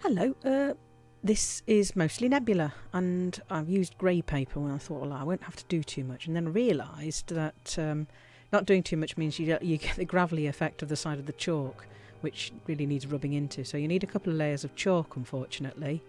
Hello, uh, this is mostly nebula, and I've used grey paper when I thought, well, I won't have to do too much, and then realised that um, not doing too much means you, you get the gravelly effect of the side of the chalk, which really needs rubbing into. So you need a couple of layers of chalk, unfortunately,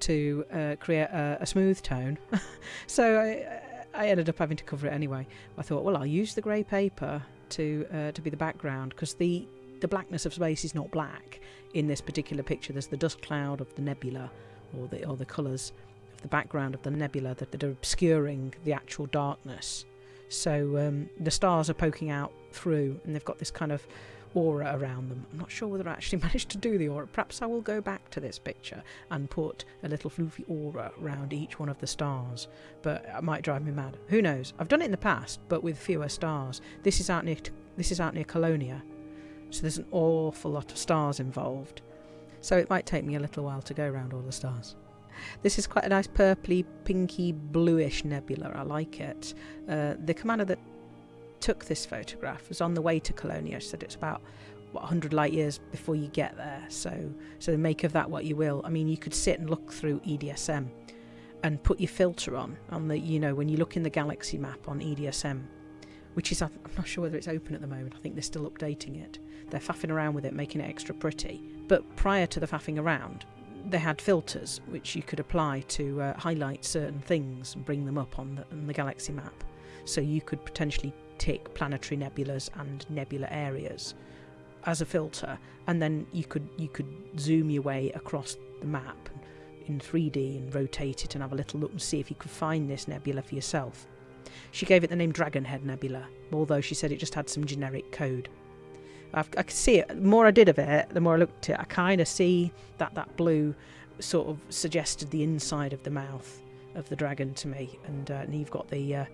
to uh, create a, a, smooth tone. so I, I ended up having to cover it anyway. I thought, well, I'll use the grey paper to uh, to be the background because the the blackness of space is not black in this particular picture. There's the dust cloud of the nebula, or the or the colours of the background of the nebula that, that are obscuring the actual darkness. So um, the stars are poking out through, and they've got this kind of aura around them. I'm not sure whether I actually managed to do the aura. Perhaps I will go back to this picture and put a little floofy aura around each one of the stars, but it might drive me mad. Who knows? I've done it in the past, but with fewer stars. This is out near this is out near Colonia, so there's an awful lot of stars involved. So it might take me a little while to go around all the stars. This is quite a nice purpley, pinky, bluish nebula. I like it. Uh, the commander that took this photograph was on the way to Colonia. She said it's about what 100 light years before you get there. So, so make of that what you will. I mean, you could sit and look through EDSM and put your filter on on the you know when you look in the galaxy map on EDSM, which is I'm not sure whether it's open at the moment. I think they're still updating it. They're faffing around with it, making it extra pretty. But prior to the faffing around, they had filters which you could apply to uh, highlight certain things and bring them up on the, on the galaxy map. So you could potentially tick planetary nebulas and nebula areas as a filter, and then you could you could zoom your way across the map in 3D and rotate it and have a little look and see if you could find this nebula for yourself. She gave it the name Dragonhead Nebula, although she said it just had some generic code. I've, i can see it. The more I did of it, the more I looked at it, I kind of see that that blue sort of suggested the inside of the mouth of the dragon to me, and, uh, and you've got the uh,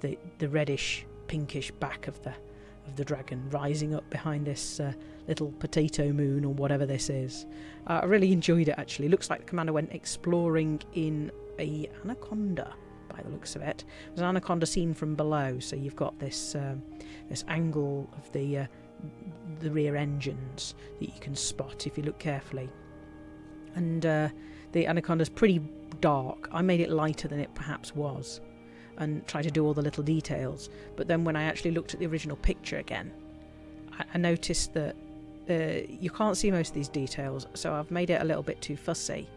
the the reddish pinkish back of the of the dragon rising up behind this uh, little potato moon or whatever this is. Uh, I really enjoyed it actually. Looks like the commander went exploring in a anaconda by the looks of it. There's an anaconda seen from below, so you've got this um, this angle of the uh, the rear engines that you can spot if you look carefully. And uh, the anaconda's pretty dark. I made it lighter than it perhaps was and try to do all the little details. But then when I actually looked at the original picture again, I, I noticed that uh, you can't see most of these details, so I've made it a little bit too fussy.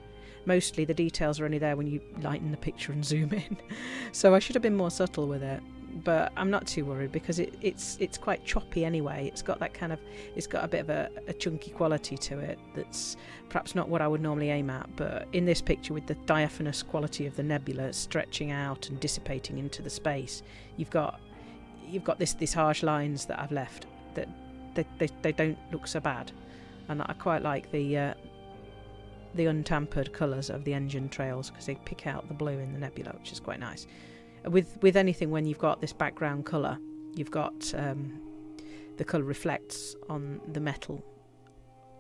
Mostly the details are only there when you lighten the picture and zoom in, so I should have been more subtle with it but I'm not too worried because it, it's it's quite choppy anyway. It's got that kind of it's got a bit of a, a, chunky quality to it that's perhaps not what I would normally aim at. But in this picture, with the diaphanous quality of the nebula stretching out and dissipating into the space, you've got you've got this this harsh lines that I've left that they, they, they don't look so bad, and I quite like the. Uh, the untampered colours of the engine trails because they pick out the blue in the nebula, which is quite nice. With with anything when you've got this background color you've got um, the color reflects on the metal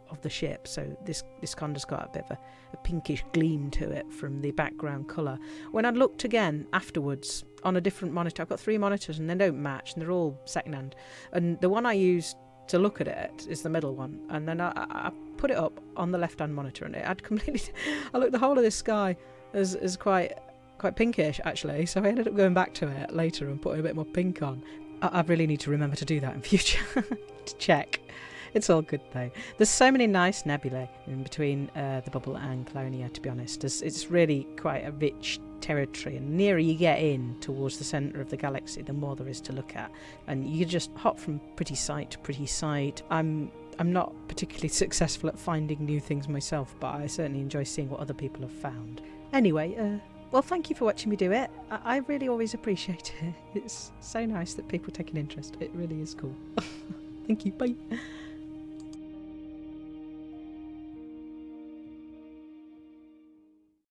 of the ship. So this this conda's got a bit of a, a pinkish gleam to it from the background color when i looked again afterwards on a different monitor i've got three monitors and they don't match and they're all secondhand and the one i used to look at it is the middle one and then i, I put it up on the left hand monitor and it had completely i looked the whole of this sky as, as quite quite pinkish actually, so I ended up going back to it later and putting a bit more pink on. I, I really need to remember to do that in future to check. It's all good though. There's so many nice nebulae in between uh, the bubble and Colonia, to be honest. It's, it's really quite a rich territory, and nearer you get in towards the centre of the galaxy, the more there is to look at. And you just hop from pretty sight to pretty sight. I'm I'm not particularly successful at finding new things myself, but I certainly enjoy seeing what other people have found. Anyway, uh, well, thank you for watching me do it. I, I really always appreciate it. It's so nice that people take an interest. It really is cool. thank you. Bye.